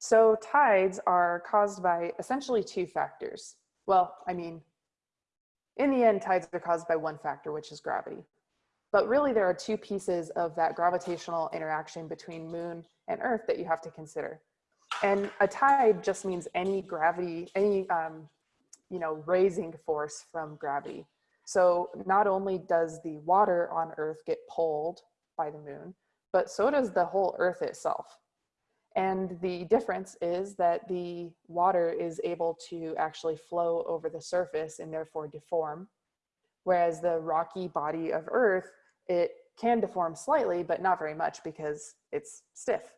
So tides are caused by essentially two factors. Well, I mean, in the end, tides are caused by one factor, which is gravity. But really there are two pieces of that gravitational interaction between moon and earth that you have to consider. And a tide just means any gravity, any, um, you know, raising force from gravity. So not only does the water on earth get pulled by the moon, but so does the whole earth itself. And the difference is that the water is able to actually flow over the surface and therefore deform. Whereas the rocky body of earth, it can deform slightly, but not very much because it's stiff.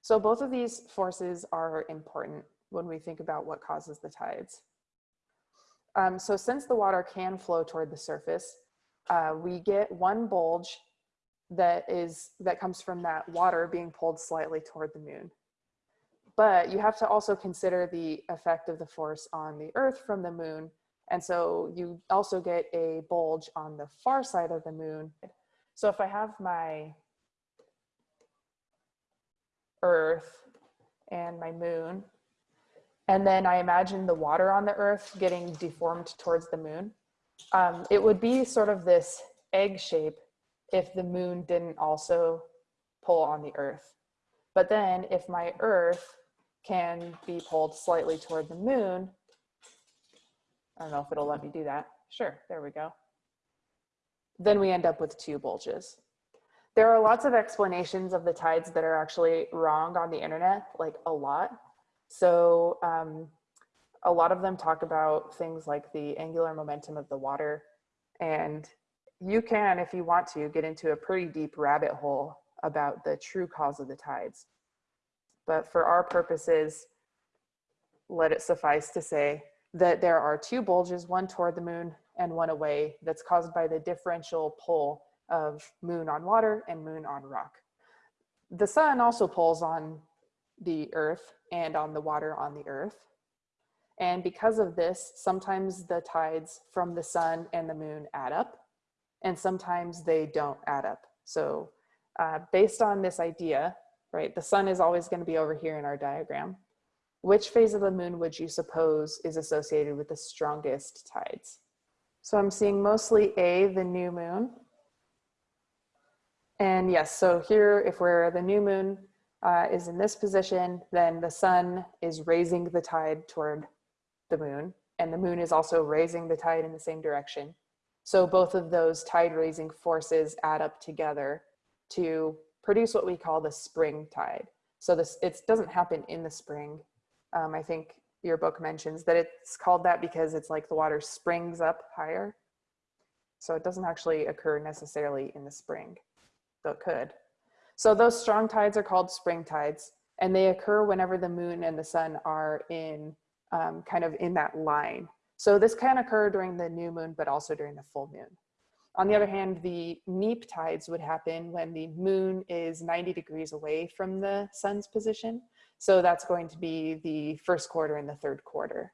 So both of these forces are important when we think about what causes the tides. Um, so since the water can flow toward the surface, uh, we get one bulge that is that comes from that water being pulled slightly toward the moon. But you have to also consider the effect of the force on the earth from the moon. And so you also get a bulge on the far side of the moon. So if I have my earth and my moon, and then I imagine the water on the earth getting deformed towards the moon, um, it would be sort of this egg shape if the moon didn't also pull on the earth. But then if my earth can be pulled slightly toward the moon, I don't know if it'll let me do that. Sure, there we go. Then we end up with two bulges. There are lots of explanations of the tides that are actually wrong on the internet, like a lot. So um, a lot of them talk about things like the angular momentum of the water and you can, if you want to, get into a pretty deep rabbit hole about the true cause of the tides. But for our purposes, let it suffice to say that there are two bulges, one toward the moon and one away, that's caused by the differential pull of moon on water and moon on rock. The sun also pulls on the earth and on the water on the earth. And because of this, sometimes the tides from the sun and the moon add up and sometimes they don't add up. So uh, based on this idea, right, the sun is always gonna be over here in our diagram. Which phase of the moon would you suppose is associated with the strongest tides? So I'm seeing mostly A, the new moon. And yes, so here, if we're the new moon uh, is in this position, then the sun is raising the tide toward the moon. And the moon is also raising the tide in the same direction. So both of those tide raising forces add up together to produce what we call the spring tide. So this it doesn't happen in the spring. Um, I think your book mentions that it's called that because it's like the water springs up higher. So it doesn't actually occur necessarily in the spring, though it could. So those strong tides are called spring tides and they occur whenever the moon and the sun are in um, kind of in that line. So this can occur during the new moon, but also during the full moon. On the other hand, the neap tides would happen when the moon is 90 degrees away from the sun's position. So that's going to be the first quarter and the third quarter.